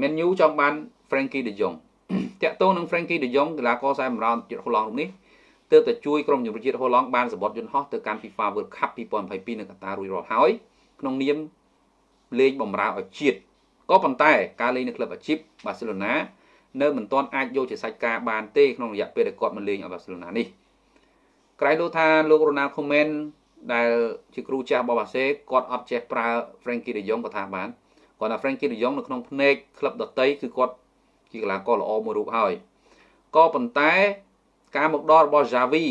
Man U ចង់បាន Frankie De Jong តាក់ទងនឹង Frankie De Jong កីឡាករខ្សែបម្រើជាតិហូឡង់រូបនេះទើបតែជួយក្រុមជម្រើសជាតិហូឡង់បានសម្បត្តិយន្តហោះទៅកាន់ FIFA World Cup 2022នៅកាតារួចរាល់ហើយក្នុងនាមលេងបម្រើឲ្យជាតិក៏ប៉ុន្តែការលេងនៅក្លឹបអាជីពបាសេឡូណានៅមិនទាន់អាចយកជាសាច់ការបានទេក្នុងរយៈពេលដែលគាត់មកលេងឲ្យបាសេឡូណានេះក្រៃលោថាលោករ៉ូណាល់ខូមែនដែលជាគ្រូចាស់របស់បាសេគាត់អត់ចេះប្រើ Frankie De Jong ក៏ថាបាន គាត់ថា Frankie De Jong នៅក្នុងភ្នែកក្លឹបដតីគឺគាត់ជាកីឡាករល្អមួយរូបហើយក៏ប៉ុន្តែ ការមកដល់របស់ Javi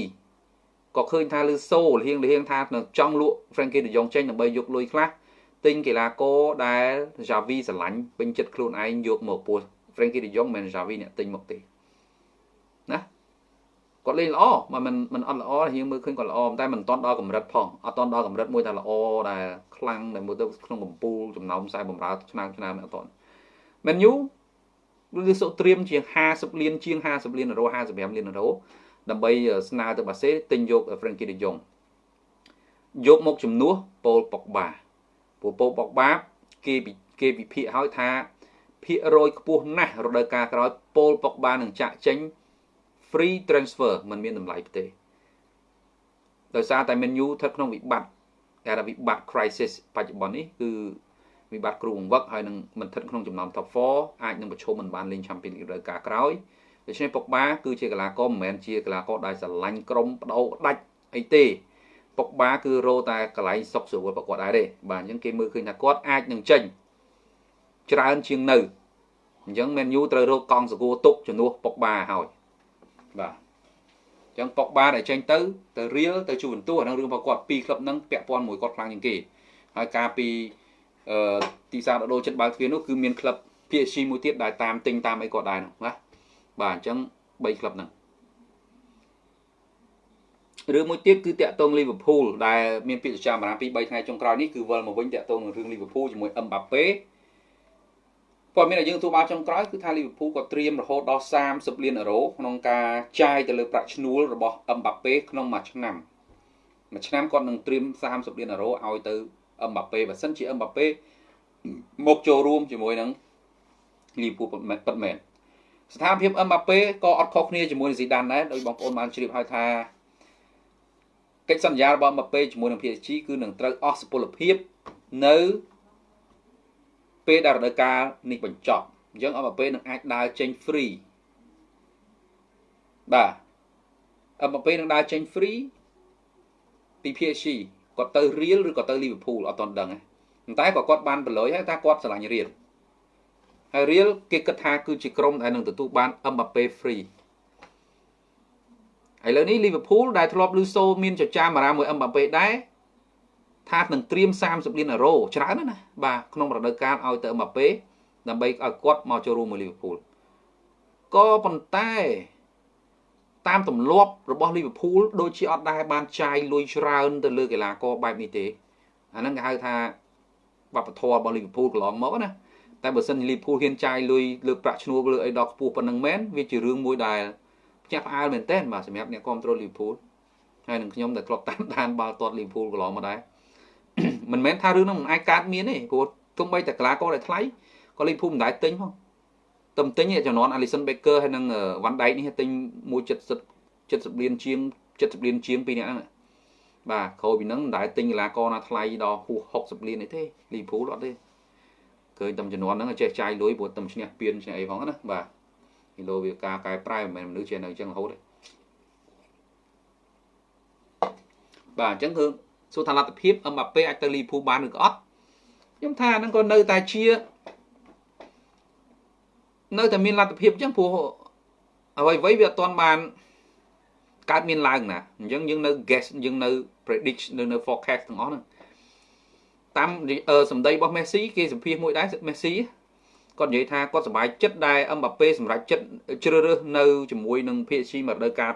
ក៏ឃើញថាលឺសូលហៀងលហៀងថានឹងចង់លក់ Frankie De Jong ចេញដើម្បីយកលុយខ្លះទិញកីឡាករដែល Javi ស្រឡាញ់ពេញចិត្តខ្លួនឯងយកមកពោះ Frankie De Jong មិន Javi អ្នកទិញមកទេណា គាត់លេងល្អមិនមិនមិនអត់ល្អរៀងមើលឃើញគាត់ល្អតែមិនតន់ដល់កម្រិតផងអត់តន់ដល់កម្រិតមួយថាល្អដែលខ្លាំងដែលមើលទៅក្នុងកំពូលចំណោមខ្សែបំរើឆ្នាំឆ្នាំអត់តន់មែនយូឬសុត្រៀមជាង50លានជាង50លានអឺរ៉ូ55លានអឺរ៉ូដើម្បីស្នើទៅបាសេទិញយក Frankie De Jong យកមកជំនួសប៉ូលប៉ុកបាព្រោះប៉ូលប៉ុកបាគេគេវិភាគឲ្យថាភាគរយខ្ពស់ណាស់រដូវកាលក្រោយប៉ូលប៉ុកបានឹងចាក់ចេញ free transfer มันមានតម្លៃទេដោយសារតែ menu ស្ថិតក្នុងវិបត្តិគេថាវិបត្តិ crisis បច្ចុប្បន្ននេះគឺវិបត្តិគ្រូបង្វឹកហើយនឹងមិនស្ថិតក្នុងចំណោម top 4អាចនឹងប្រឈមមិនបានលេង Champions League រដូវកាលក្រោយដូច្នេះពុកបាគឺជាកីឡាករមិនមែនជាកីឡាករដែលស្រឡាញ់ក្រុមបដោដាច់អីទេពុកបាគឺរោតែកន្លែងសុកស្រួលប្រកួតដែរទេបាទអញ្ចឹងគេមើលឃើញថាគាត់អាចនឹងចេញច្រើនជាងនៅអញ្ចឹង Man U ត្រូវរកកង់សកួរទុកជំនួសពុកបាហើយបាទអញ្ចឹងប៉ុកបាដែលចេញទៅទៅរៀលទៅជួបន្ទោះអានឹងរឿងរបស់គាត់ពីរក្លឹបហ្នឹងពាក់ព័ន្ធមួយគាត់ខ្លាំងជាងគេហើយការពីអឺទីផ្សារដដូរចិត្តបើកទ្វារនោះគឺមានក្លឹប PSG មួយទៀតដែលតាមទិញតាមអីគាត់ដែរនោះណាបាទអញ្ចឹង3ក្លឹបហ្នឹងរឿងមួយទៀតគឺតាក់ទងលីវើពូលដែលមានពាក្យចចាមអារ៉ាពី3ថ្ងៃចុងក្រោយនេះគឺវិលមកវិញតាក់ទងនឹងរឿងលីវើពូលជាមួយអឹមបាប៉េ ព័ត៌មានដែលយើងទទួលបានចុងក្រោយគឺថាលីវើពូលក៏ត្រៀមរហូតដល់30លានអឺរ៉ូក្នុងការចាយទៅលើប្រាក់ឈ្នួលរបស់អឹមបាប៉េក្នុងមួយឆ្នាំមួយឆ្នាំគាត់នឹងត្រៀម30លានអឺរ៉ូឲ្យទៅអឹមបាប៉េបើសិនជាអឹមបាប៉េមកចូលរួមជាមួយនឹងលីវើពូលពិតមែនស្ថានភាពអឹមបាប៉េក៏អត់ខុសគ្នាជាមួយនឹងស៊ីដានដែរដោយបងប្អូនបានជ្រាបហើយថាកិច្ចសន្យារបស់អឹមបាប៉េជាមួយនឹង PSG គឺនឹងត្រូវអស់សុពលភាពនៅ ពេលដែលរដូវកាលនេះបញ្ចប់អញ្ចឹងអមពេលនឹងអាចដើរចេញ free បាទអមពេលនឹងដើរចេញ free ពី PSG គាត់ទៅ Real ឬក៏ទៅ Liverpool អត់ទាន់ដឹងទេប៉ុន្តែក៏គាត់បានប្រឡយហើយថាគាត់ស្រឡាញ់ Real ហើយ Real គេគិតថាគឺជាក្រុមដែលនឹងទទួលបាន Mbappe free ហើយឥឡូវនេះ Liverpool ដែលធ្លាប់លឺសូមានចចាមអារ៉ាមួយ Mbappe ដែរ ថានឹងត្រៀម30លានអឺរ៉ូច្រើនណាស់ណាបាទក្នុងរដូវកាលឲ្យទៅអឹមបាប៉េដើម្បីឲ្យគាត់មកចូលរួមមួយលីវើពូលក៏ប៉ុន្តែតាមទម្លាប់របស់លីវើពូលដូចជាអត់ដែរបានចាយលុយច្រើនទៅលើកីឡាករបែបនេះទេអាហ្នឹងគេហៅថាវប្បធម៌របស់លីវើពូលកន្លងមកណាតែបើសិនលីវើពូលហ៊ានចាយលុយលើប្រាក់ឈ្នួលលើអីដល់ខ្ពស់ប៉ុណ្ណឹងមែនវាជារឿងមួយដែលផ្ទះផ្អើលមែនតើបាទសម្រាប់អ្នកគ្រប់គ្រងលីវើពូលហើយនឹងខ្ញុំដែលធ្លាប់តាមដានបាល់ទាត់លីវើពូលកន្លងមកដែរ មិនមែនថារឿងហ្នឹងមិនអាចកើតមានទេព្រោះទោះបីតែកីឡាករដែលថ្លៃក៏លីភូមិនដែរទិញផងតែទិញចំនួន Alison Becker ហើយនិង Van Dijk នេះទិញ170 70លានជាង70លានជាងពីរនាក់ហ្នឹងបាទក្រោយពីហ្នឹងមិនដែរទិញកីឡាករណាថ្លៃដល់ហួស60លានអីទេលីភូអត់ទេឃើញតែចំនួនហ្នឹងចេះចាយលុយព្រោះតែឈ្នះពៀនឈ្នះអីផងណាបាទគីឡូវាការកែប្រែមិនមែនមនុស្សចេះនៅអញ្ចឹងរហូតទេបាទអញ្ចឹងគឺ សួរថាលទ្ធភាពអឹមបាប៉េអាចទៅលីភូបានឬក៏អត់ខ្ញុំថាហ្នឹងក៏នៅតែជានៅតែមានលទ្ធភាពអញ្ចឹងព្រោះអ្វីអ្វីវាអត់ទាន់បានកើតមានឡើងណាអញ្ចឹងយើងនៅ guess យើងនៅ predict នៅនៅ forecast ទាំងអស់ហ្នឹងតាមសម្ដីរបស់ Messi គេសម្ភាសមួយដែរ Messi គាត់និយាយថាគាត់សប្បាយចិត្តដែលអឹមបាប៉េសម្រាប់ចិត្តជ្រើសរើសនៅជាមួយនឹង PSG មួយរដូវកាល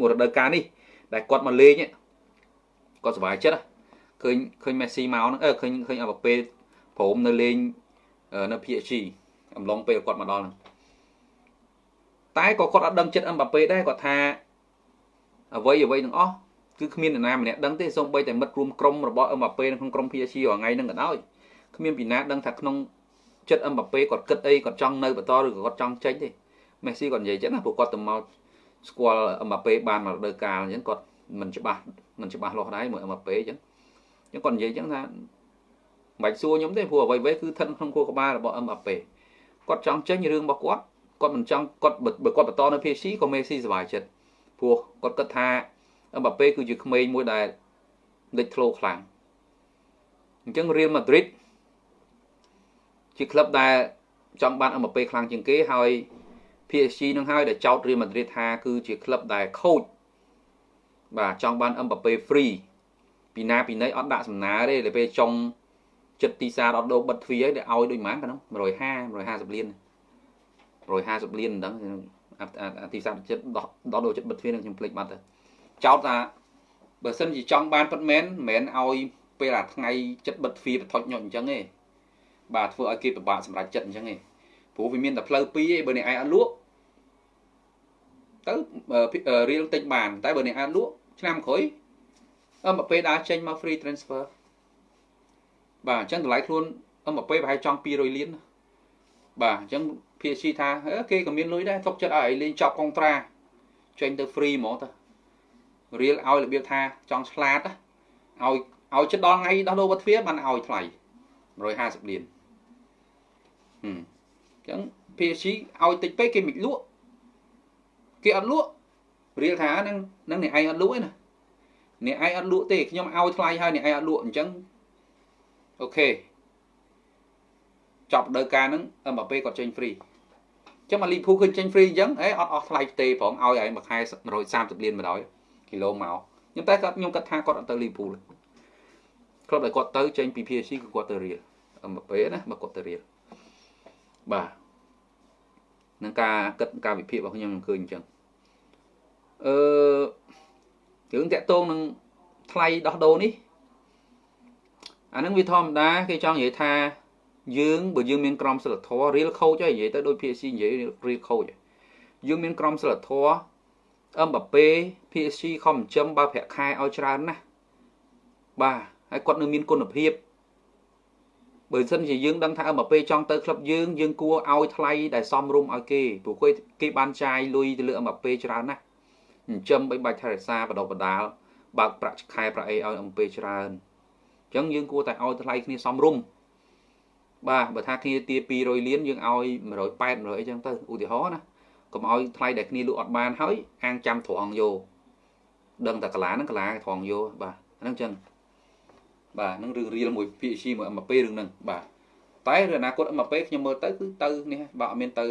មួយរដូវកាលនេះដែលគាត់មកលេង គាត់សុបាយចិត្តឃើញឃើញមេស៊ីមកហ្នឹងអឺឃើញឃើញអបាពេព្រមនៅលេងនៅ PSG អំឡុងពេលគាត់មកដល់ហ្នឹងតែក៏គាត់អត់ដឹងចិត្តអឹមបាពេដែរគាត់ថាអ្វីអ្វីទាំងអស់គឺគ្មាននរណាម្នាក់ដឹងទេសូម្បីតែមិត្តរួមក្រុមរបស់អឹមបាពេនៅក្នុងក្រុម PSG រាល់ថ្ងៃហ្នឹងក៏ដោយគ្មានពីណាដឹងថាក្នុងចិត្តអឹមបាប៉េគាត់គិតអីគាត់ចង់នៅបន្តឬក៏គាត់ចង់ចេញទេមេស៊ីគាត់និយាយចឹងណាព្រោះគាត់ទៅមកស្គាល់អឹមបាប៉េបានមករដូវកាលអញ្ចឹងគាត់មិនច្បាស់ មិនច្បាស់លាស់ដែរមួយអឹមបាប៉េអញ្ចឹងអញ្ចឹងគាត់និយាយចឹងថាមិនបាច់សួរខ្ញុំទេព្រោះអ្វីៗគឺស្ថិតក្នុងខួរក្បាលរបស់អឹមបាប៉េគាត់ចង់ចេញរឿងរបស់គាត់គាត់មិនចង់គាត់បើគាត់បន្តនៅ PSG ក៏មេស៊ីសុបាយចិត្តព្រោះគាត់គិតថាអឹមបាប៉េគឺជាក្មេងមួយដែលលេចធ្លោខ្លាំងអញ្ចឹងរៀលម៉ាឌ្រីតជាក្លឹបដែលចង់បានអឹមបាប៉េខ្លាំងជាងគេហើយ PSG នឹងហើយដែលចោទរៀលម៉ាឌ្រីតថាគឺជាក្លឹបដែលខូច បាទចង់បានអឹមបាប៉េ free ពីណាពីណីអត់ដាក់សំណើទេតែពេលចុងចិត្តទីសាដល់ដោបិទទ្វារឲ្យឲ្យដូចម៉ានកណ្ដុំ150 150លាន150លានហ្នឹងទីសាចិត្តដល់ដល់ចិត្តបិទទ្វារនឹងខ្ញុំភ្លេចបាត់ទៅចោទថាបើសិនជាចង់បានពិតមែនមិនមែនឲ្យពេលអាថ្ងៃចិត្តបិទទ្វារបថុចញុអញ្ចឹងទេបាទធ្វើឲ្យគេពិបាកសម្រេចចិត្តអញ្ចឹងទេព្រោះវាមានតែផ្លូវពីរឯងបើអ្នកឯងអត់លក់ទៅរៀលតិចបាន តែបើអ្នកឯងលក់ ឆ្នាំក្រោយអមពេលដើរចេញមក free transfer បាទអញ្ចឹងតម្លៃខ្លួនអមពេលប្រហែលចង់200លានបាទអញ្ចឹង PSG ថាគេក៏មានលុយដែរទុកចិត្តឲ្យលេងចប់កុងត្រាចេញទៅ free ហ្មងទៅរៀលឲ្យរបៀបថាចង់ឆ្លាតឲ្យឲ្យចិត្តដល់ថ្ងៃដោះដូរវត្តទ្វារបានឲ្យថ្លៃ150លានហឹមអញ្ចឹង PSG ឲ្យតិចពេកគេមិនលក់គេអត់លក់ រៀលថានឹងនឹងអ្នកឯងអត់លក់ទេណាអ្នកឯងអត់លក់ទេខ្ញុំឲ្យថ្លៃហើយអ្នកឯងអត់លក់អញ្ចឹងអូខេចប់ដើការហ្នឹងអឹមបាប៉េគាត់ចេញ free ចឹងមកលីភូឃើញចេញ free អញ្ចឹងអេអត់អស់ថ្លៃទេប្រងឲ្យឯងមួយខែ130លានមកដល់គីឡូមកខ្ញុំតែគាត់ខ្ញុំគាត់ថាគាត់អត់ទៅលីភូក្លឹបដែលគាត់ទៅចេញពី PSG គឺគាត់ទៅរៀលអឹមបាប៉េណាបើគាត់ទៅរៀលបាទនឹងការគិតការវិភាគរបស់ខ្ញុំខ្ញុំឃើញអញ្ចឹង អឺរឿងតាក់ទងនឹងថ្លៃដោះដូរនេះអានឹងវាធម្មតាគេចង់និយាយថាយើងបើយើងមានក្រមសីលធម៌រៀលខូចហើយនិយាយទៅដូច PSG និយាយរៀលខូចយើងមានក្រមសីលធម៌អឹមបាប៉េ PSG ខំចិញ្ចឹមបើប្រាក់ខែឲ្យច្រើនណាស់បាទហើយគាត់នៅមានគុណភាពបើសិនជាយើងដឹងថាអឹមបាប៉េចង់ទៅក្លឹបយើងយើងគួរឲ្យថ្លៃដែលសមរម្យឲ្យគេព្រោះគេបានចាយលុយទៅលើអឹមបាប៉េច្រើនណាស់ ចិញ្ចឹមបីបាច់ថែរក្សាបដបដាលបើកប្រាក់ខែប្រាក់អីឲ្យអំពេច្រើនអញ្ចឹងយើងគួរតែឲ្យថ្លៃគ្នាសមរម្យបាទបើថាគ្នាទា200លានយើងឲ្យ180 100អីចឹងទៅឧទាហរណ៍ណាកុំឲ្យថ្លៃដែលគ្នាលក់អត់បានហើយអាងចាំត្រង់យកដឹងតែកាឡាហ្នឹងកាឡាត្រង់យកបាទហ្នឹងចឹងបាទហ្នឹងរឿងរៀលមួយ PSG មួយ MAP រឿងហ្នឹងបាទតែរឿងអនាគត MAP ខ្ញុំមើលទៅគឺទៅនេះបើអត់មានទៅ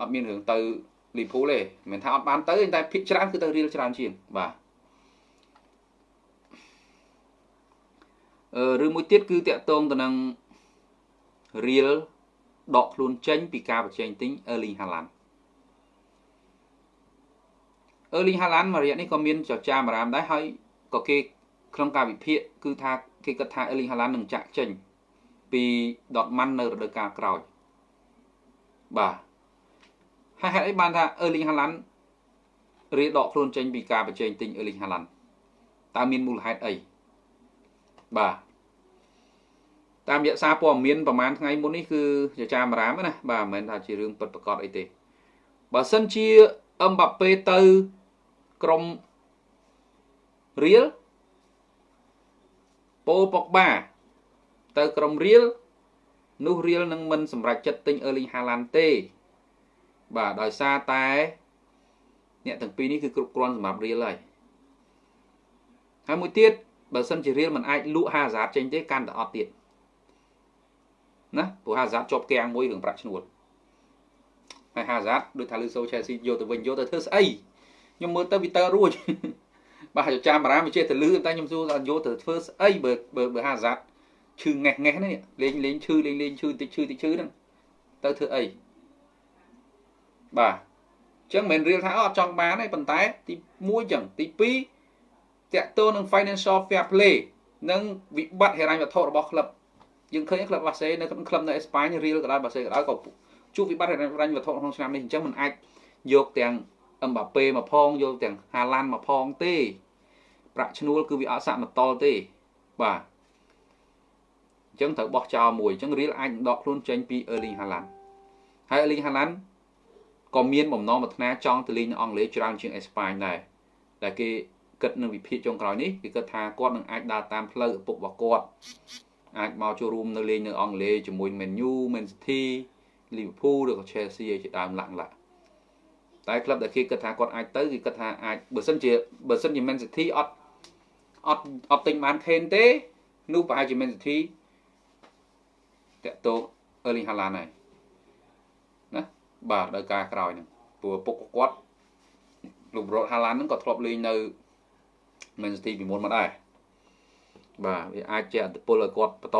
អត់មានរឿងទៅ លីភូលទេមិនថាអត់បានទៅតែភិកច្រើនគឺទៅរៀលច្រើនជាងបាទអឺឬមួយទៀតគឺតាក់ទងទៅនឹងរៀលដកខ្លួនចេញពីការបញ្ចេញទិញ Erling Haaland Erling Haaland មួយរយៈនេះក៏មានចចាមអារាមដែរហើយក៏គេក្នុងការវិភាគគឺថាគេគិតថា Erling Haaland នឹងចាក់ចេញពី Dortmund នៅរដូវកាលក្រោយបាទ ហើយហេតុអីបានថា Erling Haaland រៀដកខ្លួនចេញពីការបញ្ចេញទិញ Erling Haaland តើមានមូលហេតុអីបាទតាមរយៈសារព័ត៌មានប្រហែលថ្ងៃមុននេះគឺជាចាមរាមណាបាទមិនមែនថាជារឿងពិតប្រាកដអីទេបើសិនជាអឹមបាប៉េទៅក្រុមរៀលប៉ូប៉ុកបាទៅក្រុមរៀលនោះរៀលនឹងមិនសម្រេចចិត្តទិញ Erling Haaland ទេ បាទដោយសារតែអ្នកទាំងពីរនេះគឺគ្រប់គ្រាន់សម្រាប់រៀលហើយហើយមួយទៀតបើសិនជារៀលមិនអាចលក់ហាហ្សាតចេញទេកាន់តែអត់ទៀតណាព្រោះហាហ្សាតជាប់គាំងមួយរឿងប្រាក់ឈ្នួលហើយហាហ្សាតដូចថាលឺសូឆែស៊ីយកទៅវិញយកទៅធ្វើស្អីខ្ញុំមើលទៅវាទៅរួចបាទចាំបារាមវាចេះទៅលឺតែខ្ញុំសួរថាយកទៅធ្វើស្អីបើបើហាហ្សាតឈឺងេះងេះនេះលេងលេងឈឺលេងលេងឈឺតិចឈឺតិចឈឺហ្នឹងទៅធ្វើអី បាទអញ្ចឹងមិនរៀលថាអត់ចង់បានទេប៉ុន្តែទី1ចឹងទី2តកតូននឹង financial fair play និងវិបត្តិហិរញ្ញវត្ថុរបស់ក្លឹបយើងឃើញក្លឹបបាសេនៅក្នុងក្លឹបនៅអេស្ប៉ាញរៀលក៏ដោយបាសេក៏ដោយក៏ជួបវិបត្តិហិរញ្ញវត្ថុក្នុងឆ្នាំនេះអញ្ចឹងมันអាចយកទាំងអឹមបាប៉េមកផងយកទាំងហាឡាន់មកផងទេប្រាក់ឈ្នួលគឺវាអត់សាក់មកតល់ទេបាទអញ្ចឹងត្រូវបោះចោលមួយអញ្ចឹង Real អាចដកខ្លួនចេញពី Erling Haaland ហើយ Erling Haaland ក៏មានបំណងប្រាថ្នាចង់ទៅលេងនៅអង់គ្លេសច្រើនជាងអេស្ប៉ាញដែរដែលគេគិតនឹងវិភាគចុងក្រោយនេះគេគិតថាគាត់នឹងអាចដើរតាមផ្លូវឪពុករបស់គាត់អាចមកចូលរួមនៅលេងនៅអង់គ្លេសជាមួយ Man U, Man City, Liverpool ឬក៏ Chelsea ជាដើមឡាក់ឡាក់តែក្លឹបដែលគេគិតថាគាត់អាចទៅគេគិតថាអាចបើសិនជាបើសិនជា Man City អត់អត់អត់ទិញបាន Kane ទេនោះប្រហែលជា Man City តាក់ទង Erling Haaland ហើយណា បាទដល់ការក្រោយហ្នឹងព្រោះពុកគាត់លោករ៉ូត Haaland ហ្នឹងក៏ធ្លាប់លេងនៅ Man City ពីមុនមកដែរបាទវាអាចជាអត្តពលឲ្យគាត់បន្ត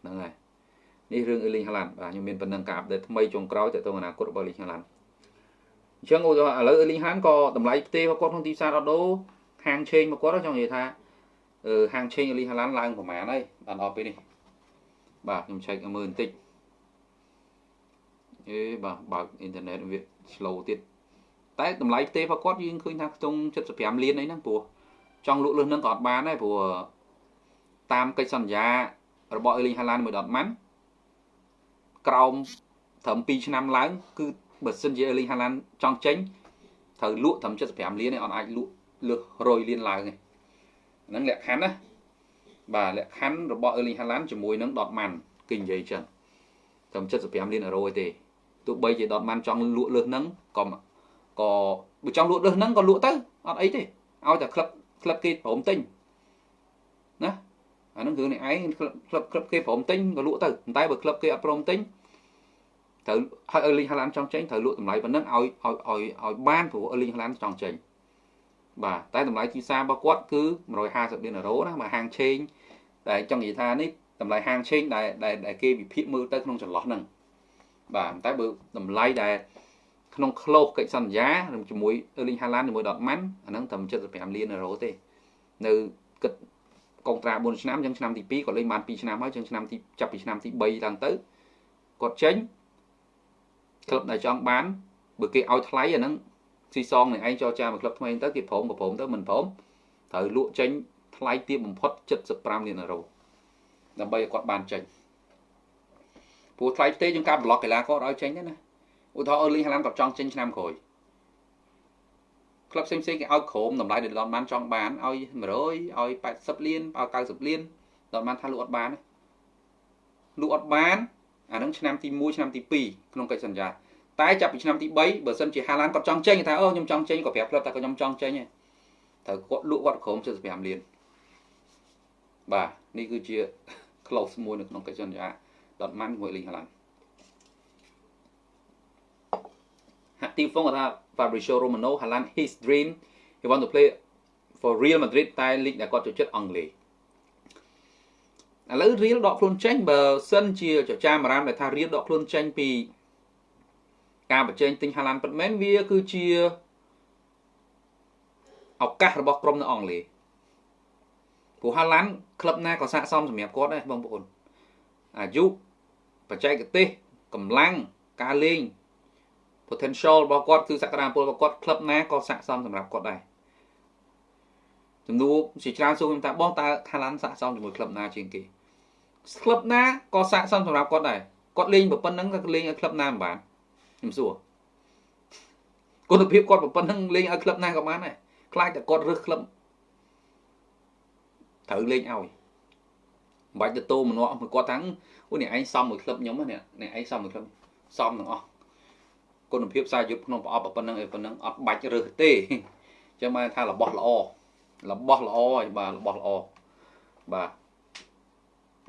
ហ្នឹងហើយនេះរឿង Erling Haaland បាទខ្ញុំមានប៉ុណ្ណឹងការអាប់ដេតថ្មីចុងក្រោយទៅទៅអនាគតរបស់ Erling Haaland អញ្ចឹងឧទាហរណ៍ឥឡូវ Erling Haaland ក៏តម្លៃផ្ទេរបស់គាត់ក្នុងទីផ្សារអត់ដូរហាងឆេងរបស់គាត់ចង់និយាយថាអឺហាងឆេង Erling Haaland ឡើងប្រហែលហើយដល់ដល់ពេលនេះបាទខ្ញុំឆែកមើលបន្តិច អេបាទបើកអ៊ីនធឺណិតវា slow ទៀតតែតម្លៃផ្ទេរបស់គាត់យើងឃើញថាខ្ទង់75លានអីហ្នឹងព្រោះចង់លក់លឹះហ្នឹងក៏អត់បានដែរព្រោះតាមកិច្ចសន្យារបស់ Erling Haaland មួយដុតម៉ាន់ក្រោមត្រឹម2ឆ្នាំឡើង គឺបើសិនជា Erling Haaland ចង់ចេញត្រូវលក់ត្រឹម75លានឯងអត់អាចលក់លើស100លានឡើងទេហ្នឹងលក្ខខណ្ឌណាបាទលក្ខខណ្ឌរបស់ Erling Haaland ជាមួយនឹង Dortmund គេនិយាយចឹងត្រឹម75លានអឺរ៉ូទេ ទោះបីជា Dortmund ចង់លក់លើសហ្នឹងក៏ក៏បើចង់លក់លើសហ្នឹងក៏លក់ទៅអត់អីទេឲ្យតែក្លឹបក្លឹបគេព្រមទិញណាអាហ្នឹងគឺនេះឯងក្លឹបក្លឹបក្លឹបគេព្រមទិញក៏លក់ទៅប៉ុន្តែបើក្លឹបគេអត់ព្រមទិញត្រូវហើយអឺលីងហាឡានចង់ចេញត្រូវលក់តម្លៃប៉ុណ្ណឹងឲ្យឲ្យឲ្យឲ្យបានព្រោះអឺលីងហាឡានចង់ចេញបាទតែតម្លៃទីផ្សាររបស់គាត់គឺ150លានអឺរ៉ូណាមកហាងឆេងតែចង់និយាយថានេះតម្លៃហាងឆេងដែលដែលគេវិភាគមើលទៅក្នុងចន្លោះហ្នឹង បាទតែបើតម្លៃដែលក្នុងក្លោកកិច្ចសន្យាជាមួយអឺលីងហាឡានជាមួយដតម៉ាន់អាហ្នឹងត្រឹម75លានអឺរ៉ូទេនៅគិតកុងត្រា4ឆ្នាំចឹងឆ្នាំទី2គាត់លេងបាន2ឆ្នាំហើយចឹងឆ្នាំទីចាប់ពីឆ្នាំទី3ឡើងទៅគាត់ចេញក្លឹបដែលចង់បានបើគេឲ្យថ្លៃអាហ្នឹងស៊ីសងនឹងឯងចរចាមួយក្លឹបថ្មីទៅគេព្រមក៏ព្រមទៅមិនព្រមត្រូវលក់ចេញថ្លៃទាបបំផុត75លានអឺរ៉ូដើម្បីឲ្យគាត់បានចេញ ព្រោះថ្លៃផ្ទេយើងការប្លុកកីឡាករឲ្យចេញទេណាឧទាហរណ៍អឺលីងហាឡានគាត់ចង់ចេញឆ្នាំក្រោយក្លឹបផ្សេងៗគេឲ្យក្រោមតម្លៃដែលដនបានចង់បានឲ្យ100ឲ្យ80លានឲ្យ90លានដនបានថាលក់អត់បានលក់អត់បានអានឹងឆ្នាំទី1ឆ្នាំទី2ក្នុងកិច្ចសន្យាតែចាប់ពីឆ្នាំទី3បើសិនជាហាឡានគាត់ចង់ចេញថាអូខ្ញុំចង់ចេញក៏ប្រាប់ក្លឹបថាខ្ញុំចង់ចេញត្រូវគាត់លក់គាត់ក្រោម75លានបាទនេះគឺជា close មួយនៅក្នុងកិច្ចសន្យា ដតម៉ាន់ជាមួយលីងហាឡានហាក់ទីហ្វុងគាត់ថា Fabrizio Romano Haaland his dream he want to play for Real Madrid តែលីកដែលគាត់ចូលចិត្តអង់គ្លេសឥឡូវ Real ដកខ្លួនចេញបើសិនជាចចាមរាមដែលថា Real ដកខ្លួនចេញពីការបញ្ចេញទិញ Haaland ពិតមែនវាគឺជាឱកាសរបស់ក្រុមនៅអង់គ្លេសព្រោះ Haaland ក្លឹបណាក៏ស័ក្តិសមសម្រាប់គាត់ដែរបងប្អូនអាយុ បច្ចេកទេសកម្លាំងការលេង potential របស់គាត់គឺសក្តានុពលរបស់គាត់ក្លឹបណាក៏ស័ក្តិសមសម្រាប់គាត់ដែរចំនួនជាច្រើនសួរខ្ញុំថាបងតើថាឡាន់ស័ក្តិសមជាមួយក្លឹបណាជាងគេក្លឹបណាក៏ស័ក្តិសមសម្រាប់គាត់ដែរគាត់លេងប៉ុណ្ណឹងតែលេងឲ្យក្លឹបណាមិនបានខ្ញុំសួរគុណភាពគាត់ប៉ុណ្ណឹងលេងឲ្យក្លឹបណាក៏បានដែរខ្លាចតែគាត់រើសក្លឹបត្រូវលេងឲ្យ មិនបាច់ទៅតោម្នាក់មួយគាត់ថាអូនេះឯងសំមួយក្លឹបខ្ញុំនេះនេះឯងសំមួយក្លឹបសំទាំងអស់គុណភាពសារយុទ្ធក្នុងប្រអប់ប៉ុណ្ណឹងឯប៉ុណ្ណឹងអត់បាច់រើសទេអញ្ចឹងមកថារបស់ល្អរបស់ល្អហើយបាទរបស់ល្អបាទ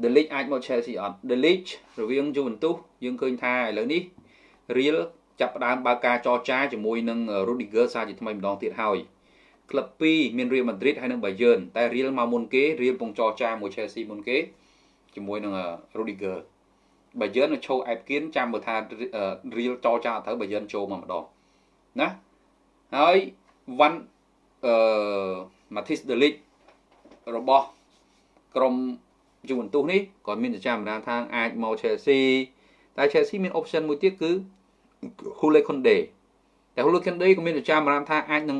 The League អាចមក Chelsea អត់ The League រវាង Juventus យើងឃើញថាឥឡូវនេះ Real ចាប់ផ្ដើមបើកការចរចាជាមួយនឹង Rudiger សារជាថ្មីម្ដងទៀតហើយ ក្លឹប2មាន Real Madrid ហើយនិង Bayern តែ Real មកមុនគេ Real ពងចរចាមួយ Chelsea មុនគេជាមួយនឹង Rudiger បើយើងនៅឈោអែបគៀនចាំមើលថារៀលចរចាត្រូវបើយើងចូលមកម្ដងណាហើយវ៉ាន់អឺ Matis Delic របស់ក្រុមយូវិនទុសនេះក៏មានចាំរានថាអាចមក Chelsea តែ Chelsea មាន option មួយទៀតគឺ Hule Konde តែ Hule Konde ក៏មានចាំរានថាអាចនឹង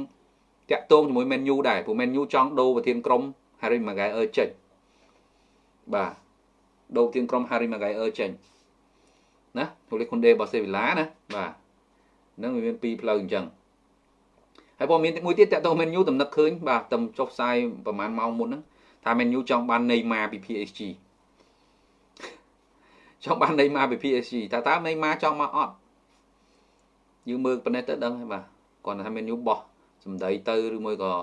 តាក់ទងជាមួយ Man U ដែរព្រោះ Man U ចង់ដូរប្រធានក្រុម Harry Maguire ចេញបាទដូរជាងក្រុម Harry Maguire ចេញណាទូលេខុនដេរបស់សេវីឡាណាបាទហ្នឹងវាមានពីរផ្លូវអញ្ចឹងហើយព័ត៌មានមួយទៀតតើតោះ menu តំណឹកឃើញបាទតំចុះផ្សាយប្រហែលម៉ោងមុនហ្នឹងថា menu ចង់បាន Neymar ពី PSG ចង់បាន Neymar ពី PSG តើតើ Neymar ចង់មកអត់យើងមើលប៉ុណ្ណេះទៅដឹងហើយបាទគាត់ថា menu បោះ សំដីទៅឬមួយក៏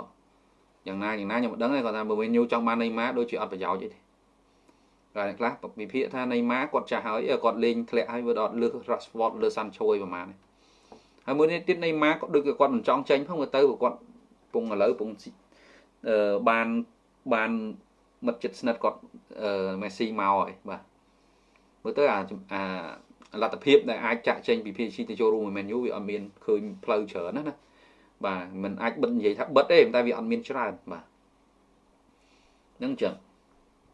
យ៉ាងណាយ៉ាងណាខ្ញុំមិនដឹងទេគាត់ថា menu ចង់បាន Neymar ដូចជាអត់ប្រយោជន៍ទេតែខ្លះវិភាគថា Neymar គាត់ចាស់ហើយគាត់លេងធ្លាក់ហើយវាដល់លើស Rashford លើ Sancho ឯប្រហែលនេះហើយមួយនេះទៀត Neymar ក៏ដូចគាត់មិនចង់ចេញផងទៅគាត់ពងឥឡូវពងអឺបានបានមិត្តចិត្តស្និទ្ធគាត់អឺ Messi មកហើយបាទមើលទៅអាអាលទ្ធភាពដែលអាចចាក់ចេញពី PSG ទៅចូលរួមមួយ Man U វាអត់មានឃើញផ្លូវច្រើនណាណា បាទมันអាចបិទនិយាយថាបិទទេតែវាអត់មានច្រើនបាទហ្នឹងចឹង